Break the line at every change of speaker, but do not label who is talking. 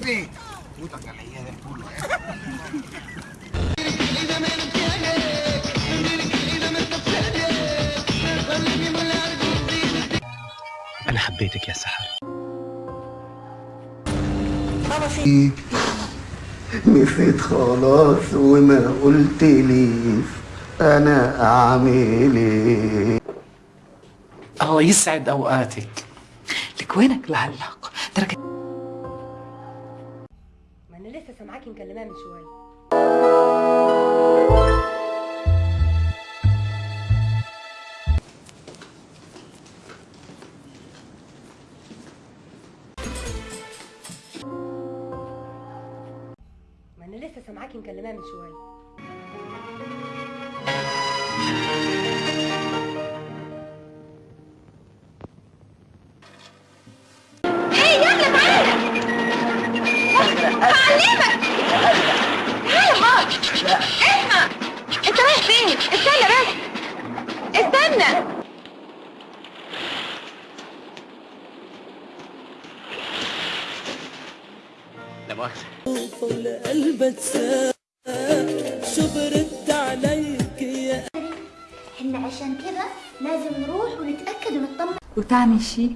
Puta que leía del culo, eh. أنا حبيتك يا سحر إيه؟
نسيت خلاص وما قلت ليش أنا اعمل إيه
الله يسعد أوقاتك.
لك وينك
لهلا تركت لسه سامعاكي مكلماه من شوية. ما أنا لسه سامعاكي مكلماه من
شوية. استنى
لا مؤاخذة.
إحنا عشان كده لازم نروح ونتأكد ونطمن
وتاني شي؟